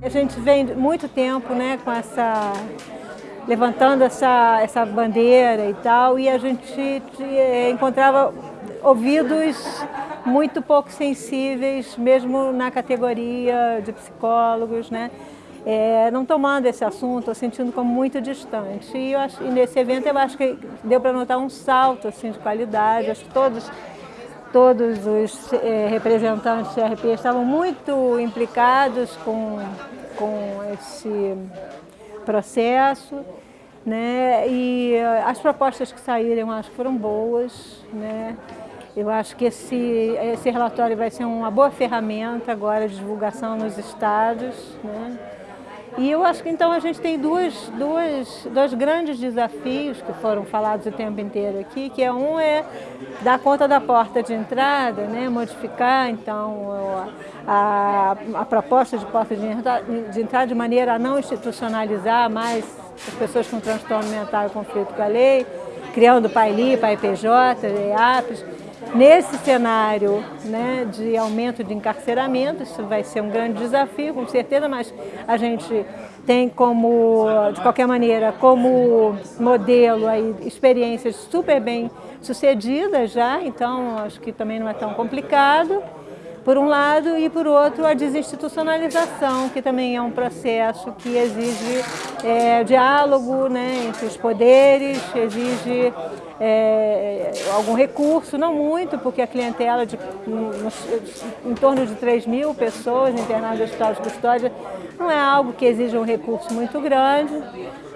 A gente vem muito tempo né, com essa, levantando essa, essa bandeira e tal, e a gente encontrava ouvidos muito pouco sensíveis, mesmo na categoria de psicólogos, né? É, não tomando esse assunto, sentindo como muito distante. E, acho, e nesse evento eu acho que deu para notar um salto assim, de qualidade, acho que todos, todos os é, representantes do CRP estavam muito implicados com, com esse processo. Né? E as propostas que saíram, acho que foram boas. Né? Eu acho que esse, esse relatório vai ser uma boa ferramenta agora de divulgação nos estados. Né? E eu acho que então a gente tem duas, duas, dois grandes desafios que foram falados o tempo inteiro aqui, que é um é dar conta da porta de entrada, né? modificar então a, a proposta de porta de entrada, de entrada de maneira a não institucionalizar mais as pessoas com transtorno mental e conflito com a lei, criando PAILI, PAIPJ, EAPs, Nesse cenário né, de aumento de encarceramento, isso vai ser um grande desafio, com certeza, mas a gente tem como, de qualquer maneira, como modelo aí, experiências super bem sucedidas já, então acho que também não é tão complicado por um lado, e por outro a desinstitucionalização, que também é um processo que exige é, diálogo né, entre os poderes, exige é, algum recurso, não muito, porque a clientela de em torno de 3 mil pessoas internadas no hospital de custódia não é algo que exija um recurso muito grande,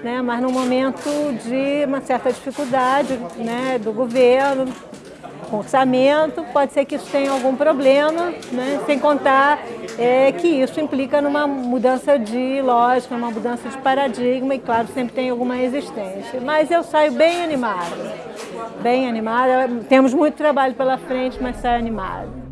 né, mas no momento de uma certa dificuldade né, do governo, com orçamento, pode ser que isso tenha algum problema, né? sem contar é, que isso implica numa mudança de lógica, uma mudança de paradigma e, claro, sempre tem alguma resistência. Mas eu saio bem animada, bem animada. Temos muito trabalho pela frente, mas saio animada.